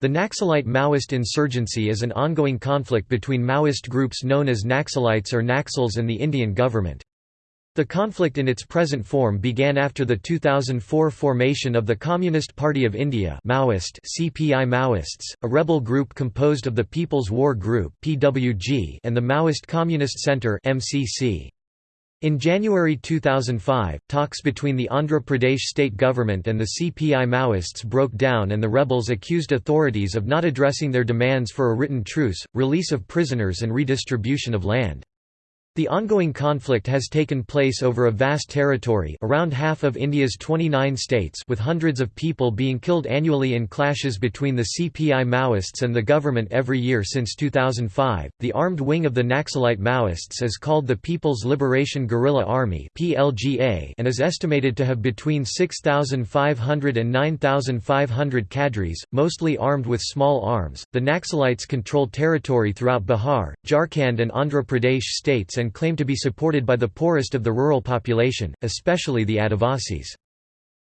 The Naxalite Maoist insurgency is an ongoing conflict between Maoist groups known as Naxalites or Naxals and the Indian government. The conflict in its present form began after the 2004 formation of the Communist Party of India Maoist CPI Maoists, a rebel group composed of the People's War Group PWG and the Maoist Communist Centre MCC. In January 2005, talks between the Andhra Pradesh state government and the CPI Maoists broke down and the rebels accused authorities of not addressing their demands for a written truce, release of prisoners and redistribution of land. The ongoing conflict has taken place over a vast territory around half of India's 29 states with hundreds of people being killed annually in clashes between the CPI Maoists and the government every year since 2005. The armed wing of the Naxalite Maoists is called the People's Liberation Guerrilla Army (PLGA) and is estimated to have between 6,500 and 9,500 cadres, mostly armed with small arms. The Naxalites control territory throughout Bihar, Jharkhand and Andhra Pradesh states and and claim to be supported by the poorest of the rural population, especially the Adivasis.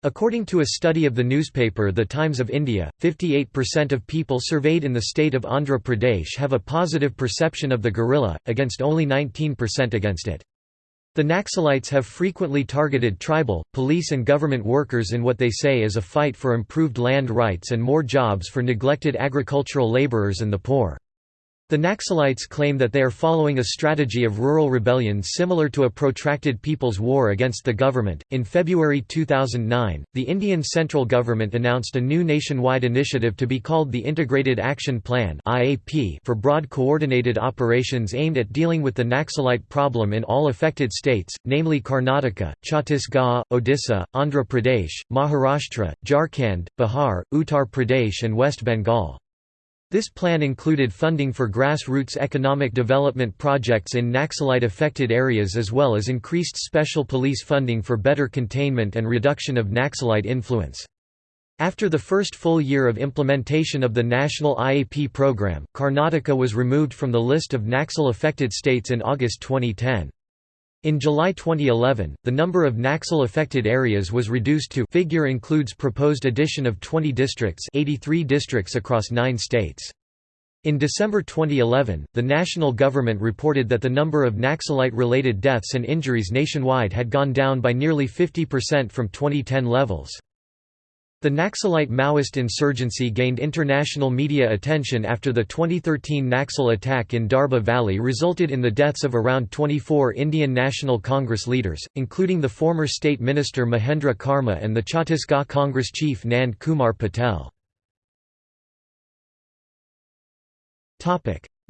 According to a study of the newspaper The Times of India, 58% of people surveyed in the state of Andhra Pradesh have a positive perception of the guerrilla, against only 19% against it. The Naxalites have frequently targeted tribal, police and government workers in what they say is a fight for improved land rights and more jobs for neglected agricultural labourers and the poor. The Naxalites claim that they are following a strategy of rural rebellion similar to a protracted people's war against the government. In February 2009, the Indian central government announced a new nationwide initiative to be called the Integrated Action Plan (IAP) for broad coordinated operations aimed at dealing with the Naxalite problem in all affected states, namely Karnataka, Chhattisgarh, Odisha, Andhra Pradesh, Maharashtra, Jharkhand, Bihar, Uttar Pradesh and West Bengal. This plan included funding for grassroots economic development projects in Naxalite-affected areas as well as increased special police funding for better containment and reduction of Naxalite influence. After the first full year of implementation of the national IAP program, Karnataka was removed from the list of Naxal-affected states in August 2010. In July 2011, the number of Naxal-affected areas was reduced to figure includes proposed addition of 20 districts 83 districts across nine states. In December 2011, the national government reported that the number of Naxalite-related deaths and injuries nationwide had gone down by nearly 50% from 2010 levels. The Naxalite Maoist insurgency gained international media attention after the 2013 Naxal attack in Darbha Valley resulted in the deaths of around 24 Indian National Congress leaders, including the former State Minister Mahendra Karma and the Chhattisgarh Congress chief Nand Kumar Patel.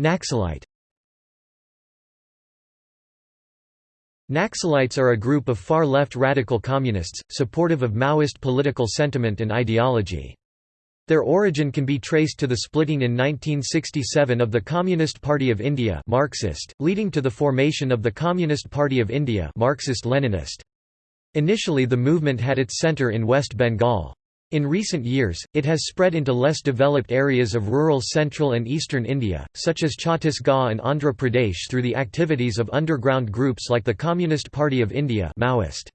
Naxalite Naxalites are a group of far-left radical communists, supportive of Maoist political sentiment and ideology. Their origin can be traced to the splitting in 1967 of the Communist Party of India Marxist, leading to the formation of the Communist Party of India Marxist-Leninist. Initially the movement had its centre in West Bengal. In recent years, it has spread into less developed areas of rural central and eastern India, such as Chhattisgarh and Andhra Pradesh through the activities of underground groups like the Communist Party of India Maoist.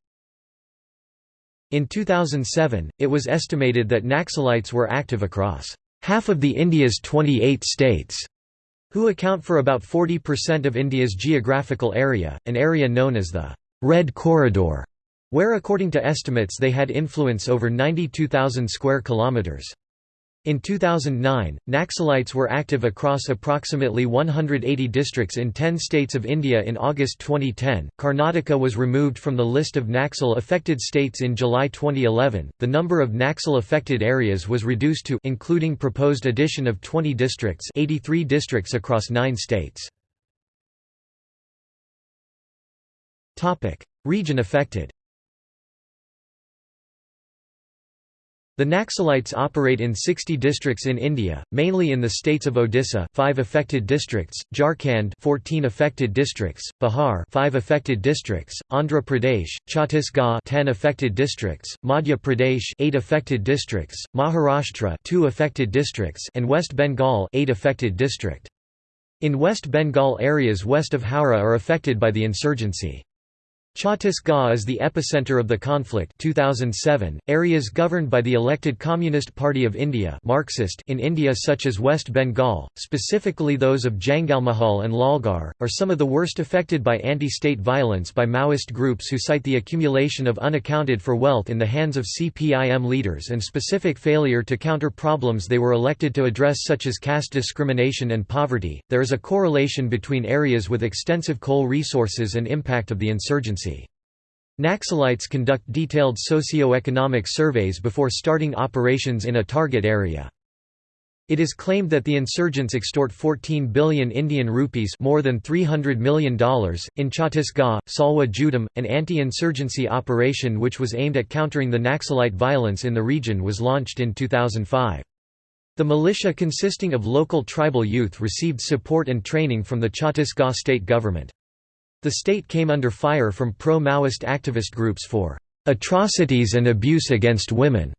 In 2007, it was estimated that Naxalites were active across half of the India's 28 states, who account for about 40% of India's geographical area, an area known as the Red Corridor where according to estimates they had influence over 92,000 square kilometers. In 2009, Naxalites were active across approximately 180 districts in 10 states of India in August 2010. Karnataka was removed from the list of Naxal affected states in July 2011. The number of Naxal affected areas was reduced to including proposed addition of 20 districts, 83 districts across 9 states. Topic: Region affected. The Naxalites operate in 60 districts in India, mainly in the states of Odisha 5 affected districts, Jharkhand 14 affected districts, Bihar 5 affected districts, Andhra Pradesh, Chhattisgarh 10 affected districts, Madhya Pradesh 8 affected districts, Maharashtra 2 affected districts and West Bengal 8 affected district. In West Bengal areas west of Howrah are affected by the insurgency. Chhattisgarh is the epicenter of the conflict 2007. .Areas governed by the elected Communist Party of India Marxist in India such as West Bengal, specifically those of Jangalmahal and Lalgarh, are some of the worst affected by anti-state violence by Maoist groups who cite the accumulation of unaccounted for wealth in the hands of CPIM leaders and specific failure to counter problems they were elected to address such as caste discrimination and poverty. There is a correlation between areas with extensive coal resources and impact of the insurgency. Naxalites conduct detailed socio-economic surveys before starting operations in a target area. It is claimed that the insurgents extort 14 billion Indian rupees more than $300 million. In Chhattisgarh, Salwa Judum, an anti-insurgency operation which was aimed at countering the Naxalite violence in the region was launched in 2005. The militia consisting of local tribal youth received support and training from the Chhattisgarh state government. The state came under fire from pro-Maoist activist groups for atrocities and abuse against women,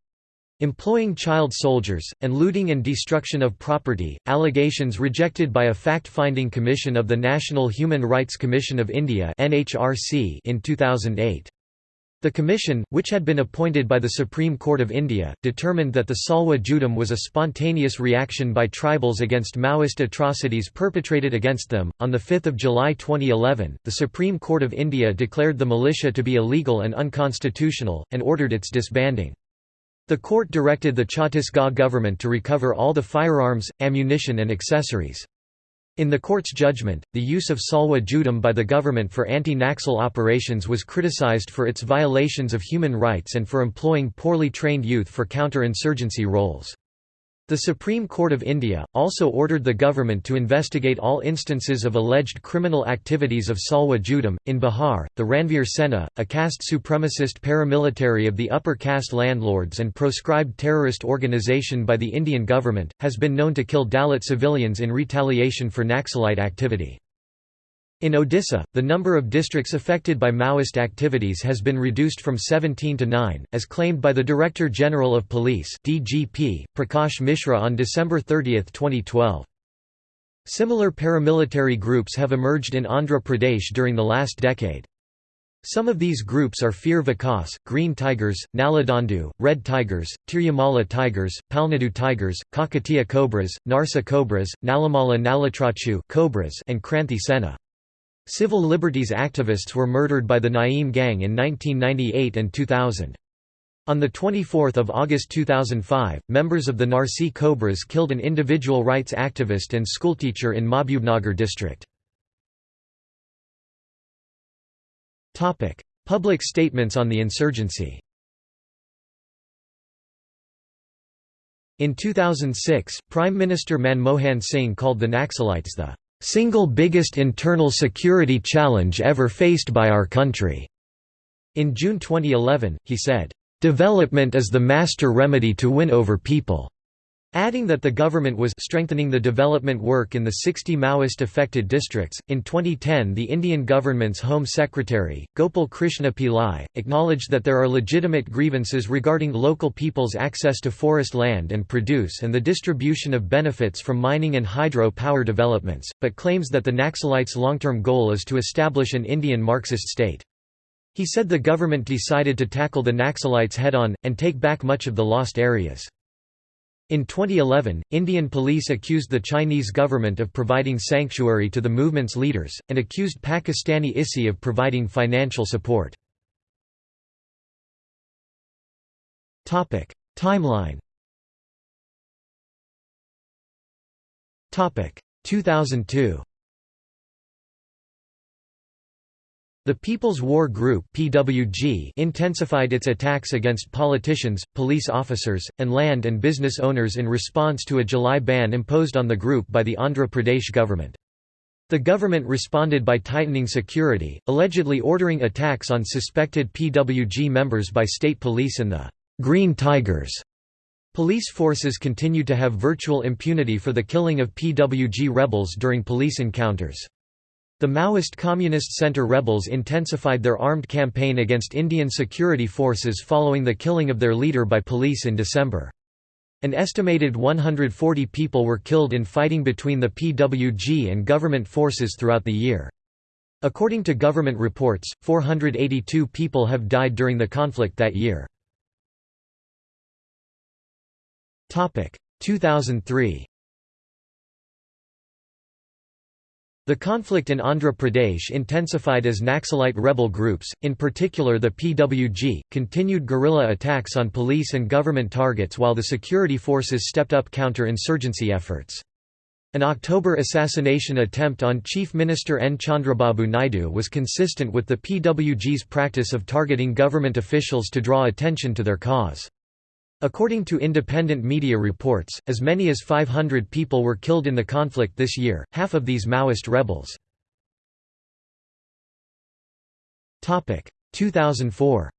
employing child soldiers, and looting and destruction of property, allegations rejected by a fact-finding commission of the National Human Rights Commission of India in 2008. The commission, which had been appointed by the Supreme Court of India, determined that the Salwa Judum was a spontaneous reaction by tribals against Maoist atrocities perpetrated against them. On 5 July 2011, the Supreme Court of India declared the militia to be illegal and unconstitutional, and ordered its disbanding. The court directed the Chhattisgarh government to recover all the firearms, ammunition and accessories. In the court's judgment, the use of Salwa judum by the government for anti-Naxal operations was criticized for its violations of human rights and for employing poorly trained youth for counter-insurgency roles. The Supreme Court of India, also ordered the government to investigate all instances of alleged criminal activities of Salwa Judum. In Bihar, the Ranveer Sena, a caste supremacist paramilitary of the upper caste landlords and proscribed terrorist organization by the Indian government, has been known to kill Dalit civilians in retaliation for Naxalite activity. In Odisha, the number of districts affected by Maoist activities has been reduced from 17 to 9, as claimed by the Director General of Police DGP, Prakash Mishra on December 30, 2012. Similar paramilitary groups have emerged in Andhra Pradesh during the last decade. Some of these groups are Fir Vikas, Green Tigers, Naladandu, Red Tigers, Tirumala Tigers, Palnadu Tigers, Kakatiya Cobras, Narsa Cobras, Nalamala Nalatrachu Cobras and Kranthi Sena. Civil liberties activists were murdered by the Naeem Gang in 1998 and 2000. On 24 August 2005, members of the Narsi Cobras killed an individual rights activist and schoolteacher in Mahbubnagar district. Public statements on the insurgency In 2006, Prime Minister Manmohan Singh called the Naxalites the single biggest internal security challenge ever faced by our country." In June 2011, he said, "...development is the master remedy to win over people." Adding that the government was strengthening the development work in the 60 Maoist affected districts. In 2010, the Indian government's Home Secretary, Gopal Krishna Pillai, acknowledged that there are legitimate grievances regarding local people's access to forest land and produce and the distribution of benefits from mining and hydro power developments, but claims that the Naxalites' long term goal is to establish an Indian Marxist state. He said the government decided to tackle the Naxalites head on, and take back much of the lost areas. In 2011, Indian police accused the Chinese government of providing sanctuary to the movement's leaders, and accused Pakistani ISI of providing financial support. Timeline 2002 The People's War Group (PWG) intensified its attacks against politicians, police officers, and land and business owners in response to a July ban imposed on the group by the Andhra Pradesh government. The government responded by tightening security, allegedly ordering attacks on suspected PWG members by state police and the Green Tigers. Police forces continued to have virtual impunity for the killing of PWG rebels during police encounters. The Maoist Communist Centre rebels intensified their armed campaign against Indian security forces following the killing of their leader by police in December. An estimated 140 people were killed in fighting between the PWG and government forces throughout the year. According to government reports, 482 people have died during the conflict that year. 2003 The conflict in Andhra Pradesh intensified as Naxalite rebel groups, in particular the PWG, continued guerrilla attacks on police and government targets while the security forces stepped up counter-insurgency efforts. An October assassination attempt on Chief Minister N. Chandrababu Naidu was consistent with the PWG's practice of targeting government officials to draw attention to their cause. According to independent media reports, as many as 500 people were killed in the conflict this year, half of these Maoist rebels. 2004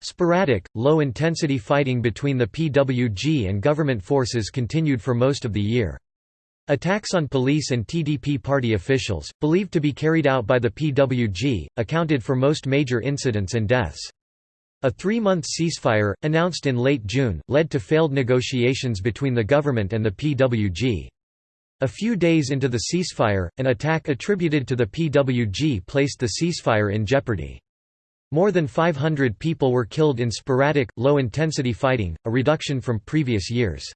Sporadic, low-intensity fighting between the PWG and government forces continued for most of the year. Attacks on police and TDP party officials, believed to be carried out by the PWG, accounted for most major incidents and deaths. A three-month ceasefire, announced in late June, led to failed negotiations between the government and the PWG. A few days into the ceasefire, an attack attributed to the PWG placed the ceasefire in jeopardy. More than 500 people were killed in sporadic, low-intensity fighting, a reduction from previous years.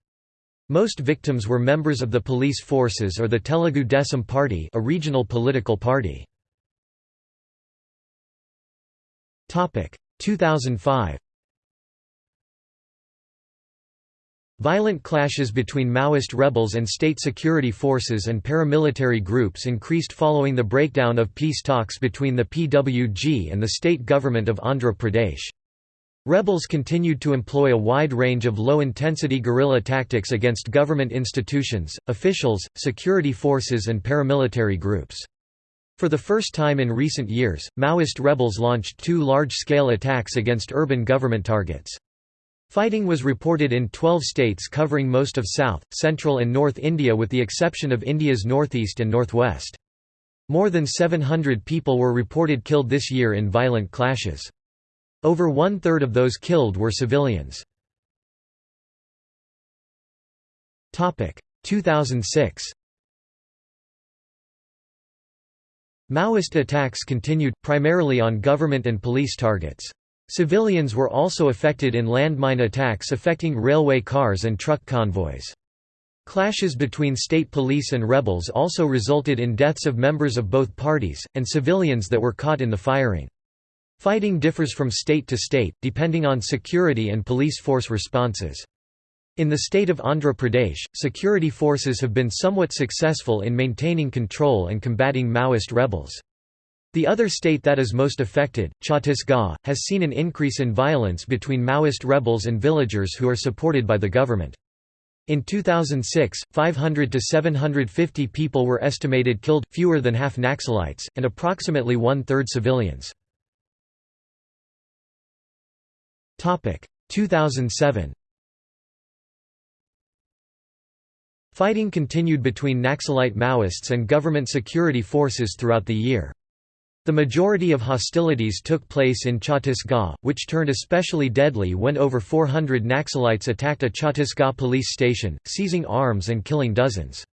Most victims were members of the police forces or the Telugu Desam Party a regional political party. 2005 Violent clashes between Maoist rebels and state security forces and paramilitary groups increased following the breakdown of peace talks between the PWG and the state government of Andhra Pradesh. Rebels continued to employ a wide range of low-intensity guerrilla tactics against government institutions, officials, security forces and paramilitary groups. For the first time in recent years, Maoist rebels launched two large-scale attacks against urban government targets. Fighting was reported in 12 states covering most of South, Central and North India with the exception of India's northeast and northwest. More than 700 people were reported killed this year in violent clashes. Over one-third of those killed were civilians. 2006 Maoist attacks continued, primarily on government and police targets. Civilians were also affected in landmine attacks affecting railway cars and truck convoys. Clashes between state police and rebels also resulted in deaths of members of both parties, and civilians that were caught in the firing. Fighting differs from state to state, depending on security and police force responses. In the state of Andhra Pradesh, security forces have been somewhat successful in maintaining control and combating Maoist rebels. The other state that is most affected, Chhattisgarh, has seen an increase in violence between Maoist rebels and villagers who are supported by the government. In 2006, 500 to 750 people were estimated killed, fewer than half Naxalites, and approximately one-third civilians. 2007 Fighting continued between Naxalite Maoists and government security forces throughout the year. The majority of hostilities took place in Chhattisgarh, which turned especially deadly when over 400 Naxalites attacked a Chhattisgarh police station, seizing arms and killing dozens.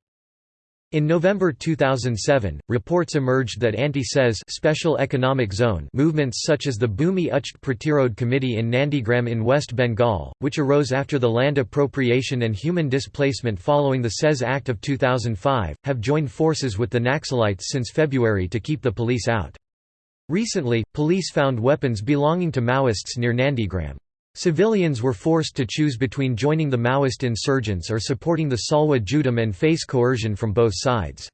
In November 2007, reports emerged that anti-SEZ special economic zone movements such as the Bhumi Uchhed Pratirodh Committee in Nandigram in West Bengal, which arose after the land appropriation and human displacement following the SEZ Act of 2005, have joined forces with the Naxalites since February to keep the police out. Recently, police found weapons belonging to Maoists near Nandigram. Civilians were forced to choose between joining the Maoist insurgents or supporting the Salwa Judum and face coercion from both sides.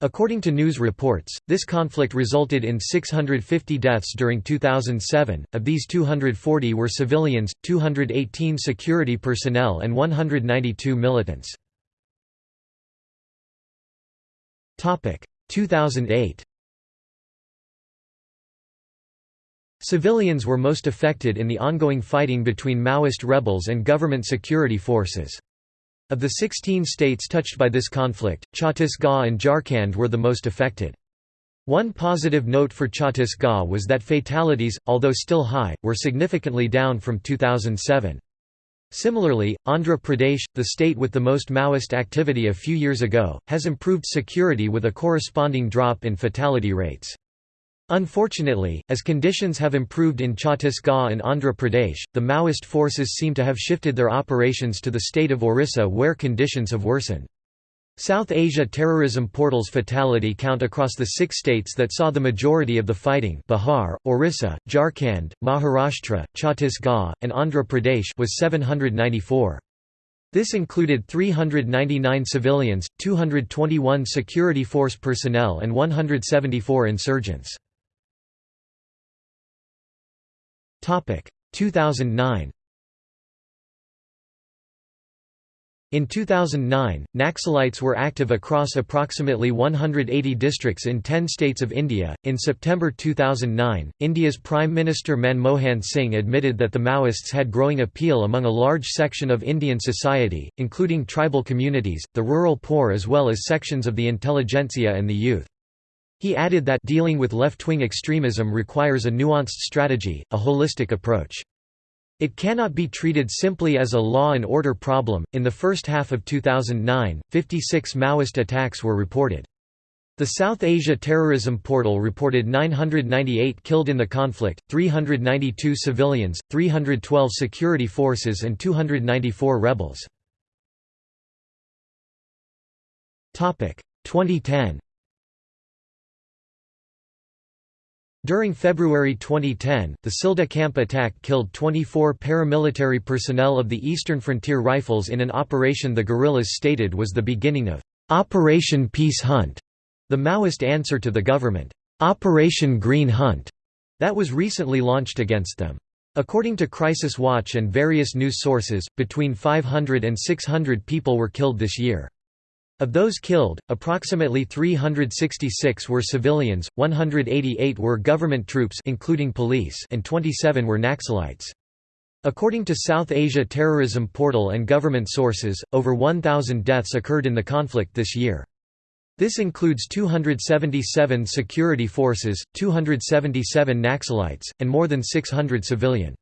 According to news reports, this conflict resulted in 650 deaths during 2007, of these 240 were civilians, 218 security personnel and 192 militants. 2008 Civilians were most affected in the ongoing fighting between Maoist rebels and government security forces. Of the 16 states touched by this conflict, Chhattisgarh and Jharkhand were the most affected. One positive note for Chhattisgarh was that fatalities, although still high, were significantly down from 2007. Similarly, Andhra Pradesh, the state with the most Maoist activity a few years ago, has improved security with a corresponding drop in fatality rates. Unfortunately, as conditions have improved in Chhattisgarh and Andhra Pradesh, the Maoist forces seem to have shifted their operations to the state of Orissa where conditions have worsened. South Asia Terrorism Portal's fatality count across the six states that saw the majority of the fighting Bihar, Orissa, Jharkhand, Maharashtra, Chhattisgarh, and Andhra Pradesh was 794. This included 399 civilians, 221 security force personnel and 174 insurgents. 2009 In 2009, Naxalites were active across approximately 180 districts in 10 states of India. In September 2009, India's Prime Minister Manmohan Singh admitted that the Maoists had growing appeal among a large section of Indian society, including tribal communities, the rural poor, as well as sections of the intelligentsia and the youth. He added that dealing with left wing extremism requires a nuanced strategy, a holistic approach. It cannot be treated simply as a law and order problem. In the first half of 2009, 56 Maoist attacks were reported. The South Asia Terrorism Portal reported 998 killed in the conflict, 392 civilians, 312 security forces and 294 rebels. 2010 During February 2010, the Silda camp attack killed 24 paramilitary personnel of the Eastern Frontier Rifles in an operation the guerrillas stated was the beginning of Operation Peace Hunt, the Maoist answer to the government, Operation Green Hunt, that was recently launched against them. According to Crisis Watch and various news sources, between 500 and 600 people were killed this year. Of those killed, approximately 366 were civilians, 188 were government troops including police and 27 were Naxalites. According to South Asia Terrorism Portal and government sources, over 1,000 deaths occurred in the conflict this year. This includes 277 security forces, 277 Naxalites, and more than 600 civilian.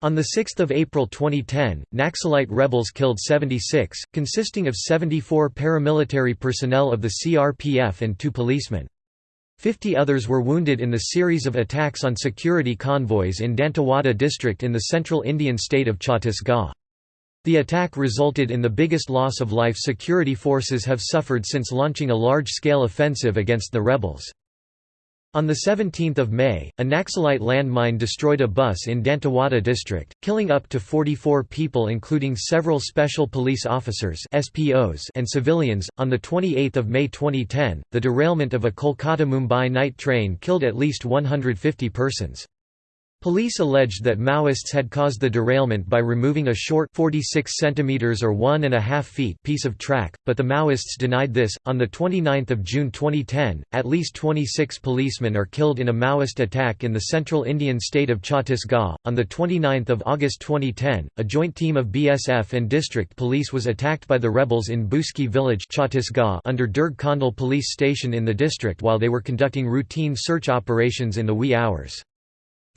On 6 April 2010, Naxalite rebels killed 76, consisting of 74 paramilitary personnel of the CRPF and two policemen. Fifty others were wounded in the series of attacks on security convoys in Dantewada district in the central Indian state of Chhattisgarh. The attack resulted in the biggest loss of life security forces have suffered since launching a large-scale offensive against the rebels. On 17 May, a Naxalite landmine destroyed a bus in Dantewada district, killing up to 44 people including several special police officers SPOs and civilians. On 28 May 2010, the derailment of a Kolkata-Mumbai night train killed at least 150 persons. Police alleged that Maoists had caused the derailment by removing a short 46 centimeters or one and a half feet piece of track, but the Maoists denied this. On the 29th of June 2010, at least 26 policemen are killed in a Maoist attack in the central Indian state of Chhattisgarh. On the 29th of August 2010, a joint team of BSF and district police was attacked by the rebels in Buski village Chhattisgarh under Durg Kondal police station in the district while they were conducting routine search operations in the wee hours.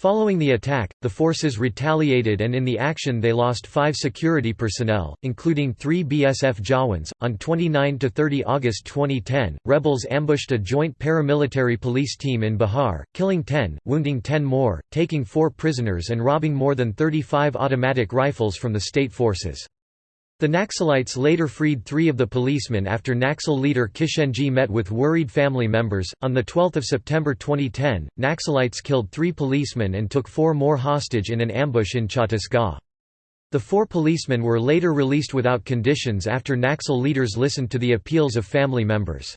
Following the attack, the forces retaliated and in the action they lost five security personnel, including three BSF Jawans. On 29 30 August 2010, rebels ambushed a joint paramilitary police team in Bihar, killing 10, wounding 10 more, taking four prisoners and robbing more than 35 automatic rifles from the state forces. The Naxalites later freed three of the policemen after Naxal leader Kishenji met with worried family members. On 12 September 2010, Naxalites killed three policemen and took four more hostage in an ambush in Chhattisgarh. The four policemen were later released without conditions after Naxal leaders listened to the appeals of family members.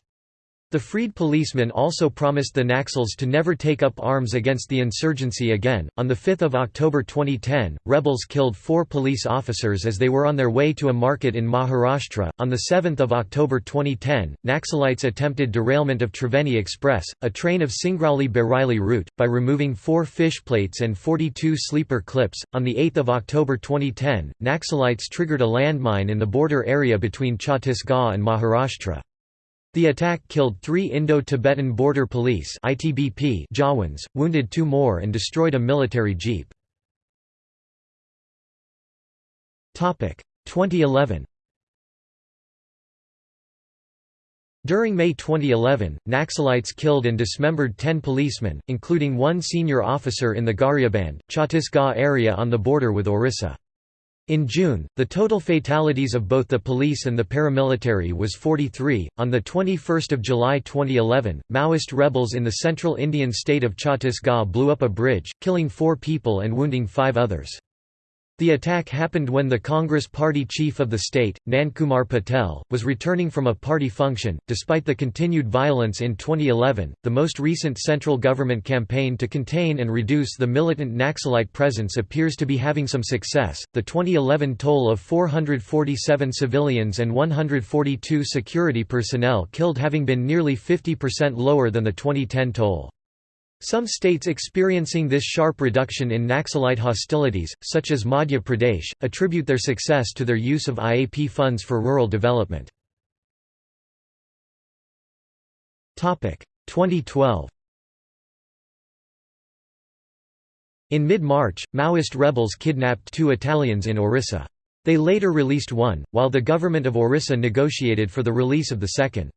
The freed policemen also promised the Naxals to never take up arms against the insurgency again. On 5 October 2010, rebels killed four police officers as they were on their way to a market in Maharashtra. On the 7 October 2010, Naxalites attempted derailment of Triveni Express, a train of Singrauli Bareilly route, by removing four fish plates and 42 sleeper clips. On 8 October 2010, Naxalites triggered a landmine in the border area between Chhattisgarh and Maharashtra. The attack killed three Indo-Tibetan Border Police Jawans, wounded two more and destroyed a military jeep. 2011 During May 2011, Naxalites killed and dismembered 10 policemen, including one senior officer in the Gariaband, Chhattisgarh area on the border with Orissa. In June, the total fatalities of both the police and the paramilitary was 43. On the 21st of July 2011, Maoist rebels in the central Indian state of Chhattisgarh blew up a bridge, killing 4 people and wounding 5 others. The attack happened when the Congress party chief of the state, Nandkumar Patel, was returning from a party function. Despite the continued violence in 2011, the most recent central government campaign to contain and reduce the militant Naxalite presence appears to be having some success. The 2011 toll of 447 civilians and 142 security personnel killed having been nearly 50% lower than the 2010 toll. Some states experiencing this sharp reduction in Naxalite hostilities, such as Madhya Pradesh, attribute their success to their use of IAP funds for rural development. 2012 In mid-March, Maoist rebels kidnapped two Italians in Orissa. They later released one, while the government of Orissa negotiated for the release of the second.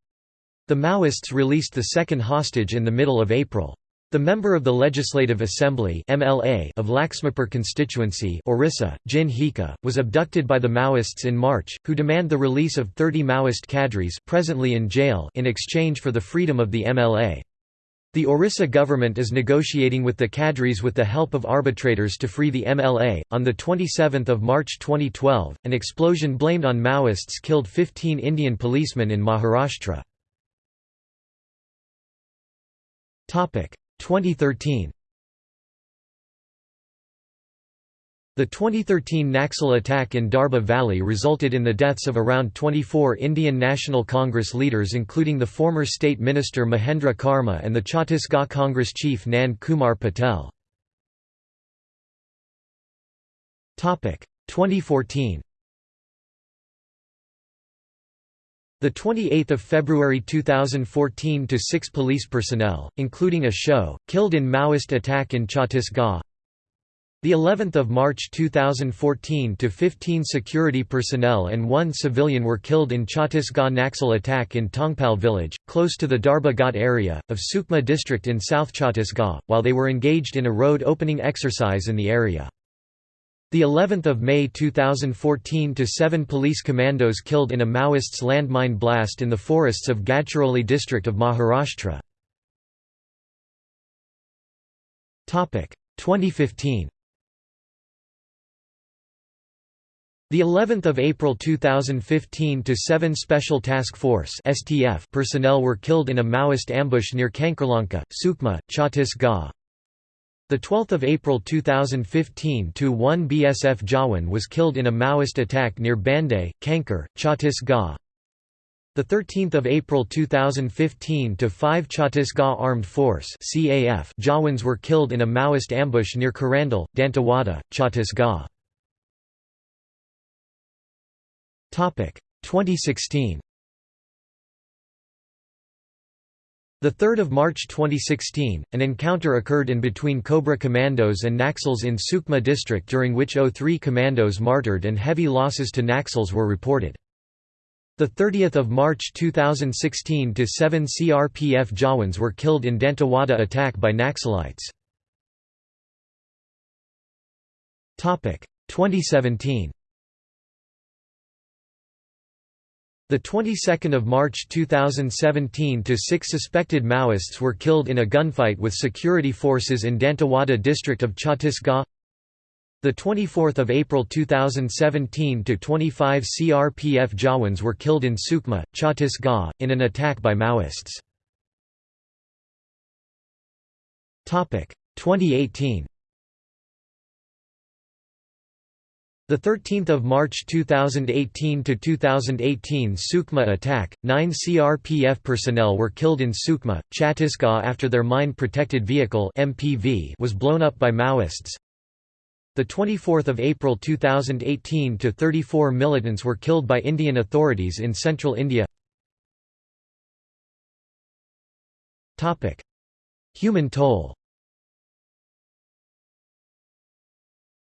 The Maoists released the second hostage in the middle of April. The member of the Legislative Assembly MLA of Laxmipur constituency Orissa, Jin Hika, was abducted by the Maoists in March, who demand the release of 30 Maoist cadres presently in jail in exchange for the freedom of the MLA. The Orissa government is negotiating with the cadres with the help of arbitrators to free the MLA. On the 27th of March 2012, an explosion blamed on Maoists killed 15 Indian policemen in Maharashtra. Topic: 2013 The 2013 Naxal attack in Darbha Valley resulted in the deaths of around 24 Indian National Congress leaders including the former State Minister Mahendra Karma and the Chhattisgarh Congress chief Nand Kumar Patel. 2014 The 28th of February 2014 to 6 police personnel, including a show, killed in Maoist attack in Chhattisgarh. The 11th of March 2014 to 15 security personnel and one civilian were killed in Chhattisgarh Naxal attack in Tongpal village, close to the Darbha Ghat area, of Sukma district in South Chhattisgarh, while they were engaged in a road opening exercise in the area. The 11th of May 2014 to 7 police commandos killed in a Maoists landmine blast in the forests of Gadchiroli district of Maharashtra. Topic 2015 The 11th of April 2015 to 7 Special Task Force (STF) personnel were killed in a Maoist ambush near Kankarlanka, Sukma, Chhattisgarh. The 12th of April 2015 to 1 BSF Jawan was killed in a Maoist attack near Banday, Kanker, Chhattisgarh. The 13th of April 2015 to 5 Chhattisgarh Armed Force (CAF) Jawans were killed in a Maoist ambush near Karandal, Dantewada, Chhattisgarh. Topic 2016 The 3rd of March 2016, an encounter occurred in between Cobra Commandos and Naxals in Sukma district during which O3 commandos martyred and heavy losses to Naxals were reported. The 30th of March 2016 to 7 CRPF Jawans were killed in Dantewada attack by Naxalites. Topic 2017 The 22nd of March 2017 to 6 suspected Maoists were killed in a gunfight with security forces in Dantewada district of Chhattisgarh. The 24th of April 2017 to 25 CRPF Jawans were killed in Sukma, Chhattisgarh, in an attack by Maoists. Topic 2018 The 13th of March 2018 to 2018 Sukma attack, 9 CRPF personnel were killed in Sukma, Chhattisgarh after their mine protected vehicle MPV was blown up by Maoists. The 24th of April 2018 to 34 militants were killed by Indian authorities in central India. Topic: Human toll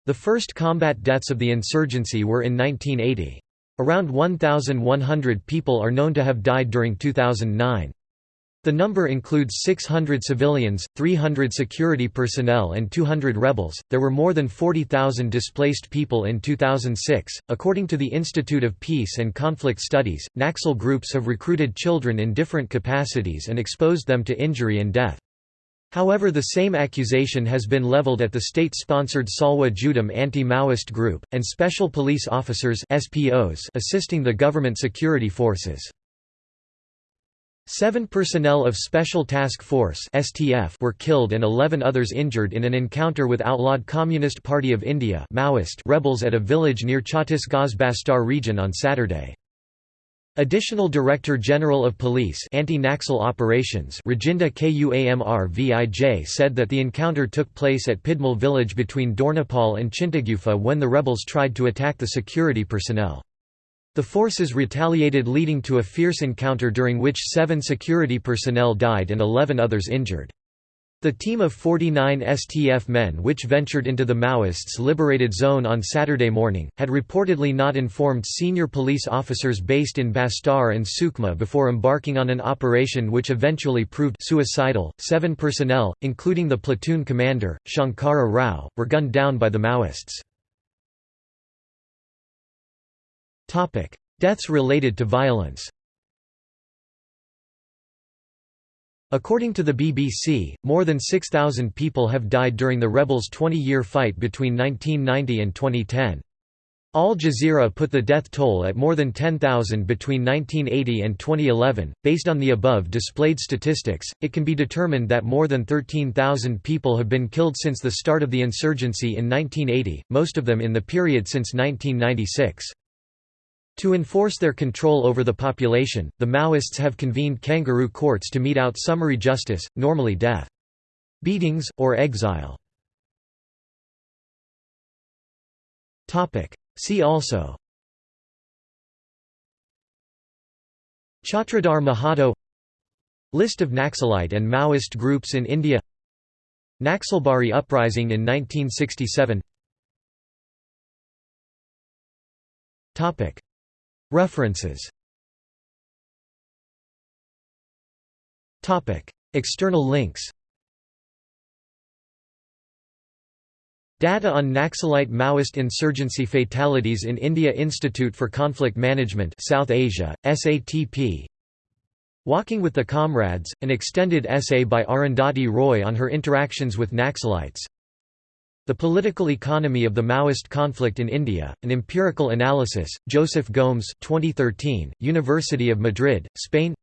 The first combat deaths of the insurgency were in 1980. Around 1,100 people are known to have died during 2009. The number includes 600 civilians, 300 security personnel, and 200 rebels. There were more than 40,000 displaced people in 2006. According to the Institute of Peace and Conflict Studies, Naxal groups have recruited children in different capacities and exposed them to injury and death. However the same accusation has been leveled at the state-sponsored Salwa Judum anti-Maoist group, and special police officers SPOs assisting the government security forces. Seven personnel of Special Task Force (STF) were killed and 11 others injured in an encounter with outlawed Communist Party of India (Maoist) rebels at a village near Chhattisgarh's Bastar region on Saturday. Additional Director General of Police Anti-Naxal Operations Rajinder Kumar Vij said that the encounter took place at Pidmal village between Dornapal and Chintagufa when the rebels tried to attack the security personnel. The forces retaliated leading to a fierce encounter during which seven security personnel died and 11 others injured. The team of 49 STF men which ventured into the Maoists' liberated zone on Saturday morning, had reportedly not informed senior police officers based in Bastar and Sukma before embarking on an operation which eventually proved suicidal. Seven personnel, including the platoon commander, Shankara Rao, were gunned down by the Maoists. Deaths related to violence According to the BBC, more than 6,000 people have died during the rebels' 20-year fight between 1990 and 2010. Al Jazeera put the death toll at more than 10,000 between 1980 and 2011. Based on the above displayed statistics, it can be determined that more than 13,000 people have been killed since the start of the insurgency in 1980, most of them in the period since 1996. To enforce their control over the population, the Maoists have convened kangaroo courts to mete out summary justice, normally death. Beatings, or exile. See also Chhatradhar Mahato List of Naxalite and Maoist groups in India Naxalbari uprising in 1967 References. External links. Data on Naxalite Maoist insurgency fatalities in India Institute for Conflict Management South Asia, SATP Walking with the Comrades, an extended essay by Arundhati Roy on her interactions with Naxalites the Political Economy of the Maoist Conflict in India, An Empirical Analysis, Joseph Gomes 2013, University of Madrid, Spain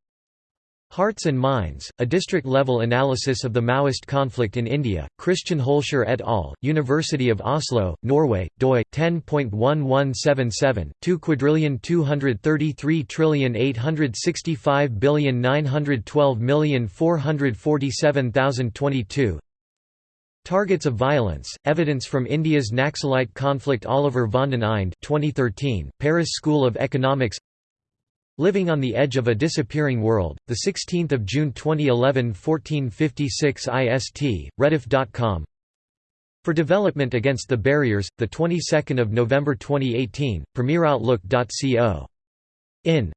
Hearts and Minds, a district-level analysis of the Maoist conflict in India, Christian Holscher et al., University of Oslo, Norway, doi, 10.1177, 2 quadrillion 233 trillion 865 billion 912 million 447,022 Targets of Violence, Evidence from India's Naxalite Conflict Oliver Vanden Eynde 2013, Paris School of Economics. Living on the Edge of a Disappearing World, 16 June 2011 1456 IST, rediff.com For Development Against the Barriers, 22 November 2018, premieroutlook.co. In